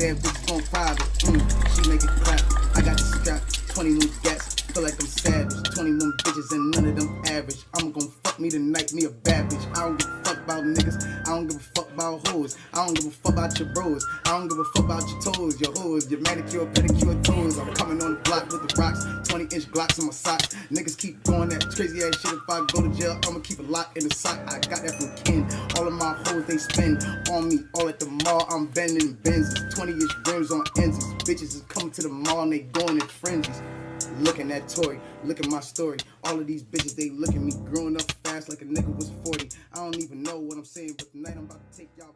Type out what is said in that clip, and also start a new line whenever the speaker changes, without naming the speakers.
and bitches on private. Mm, she make it clap. I got the strap, 20 new gats. Feel like I'm savage. 21 bitches and none of them average. I'm gonna fuck me tonight, me a bad bitch. I don't give a fuck about niggas. I don't give a fuck about hoes. I don't give a fuck about your bros. I don't give a fuck about your toes, your hoes, your manicure, pedicure toes. I'm coming on the block with the rocks, 20 inch glocks in my sock. Niggas keep doing that crazy ass shit. If I go to jail, I'ma keep it locked in the sock. I got that from Ken. All of my hoes they spend on me. All at the mall, I'm bending Benzes. 20 inch rims on ends. Bitches is coming to the mall and they going in frenzies. Looking at Tory, look at my story. All of these bitches, they look at me growing up fast like a nigga was 40. I don't even know what I'm saying, but tonight I'm about to take y'all.